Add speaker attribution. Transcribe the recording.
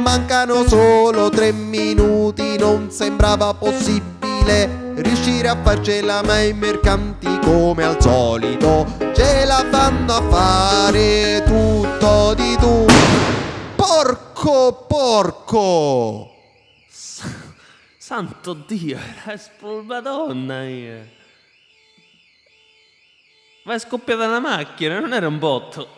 Speaker 1: mancano solo tre minuti, non sembrava possibile riuscire a farcela, ma i mercanti come al solito ce la fanno a fare tutto di tu. Porco, porco!
Speaker 2: Santo Dio, era espulmadonna io. Ma è scoppiata una macchina, non era un botto.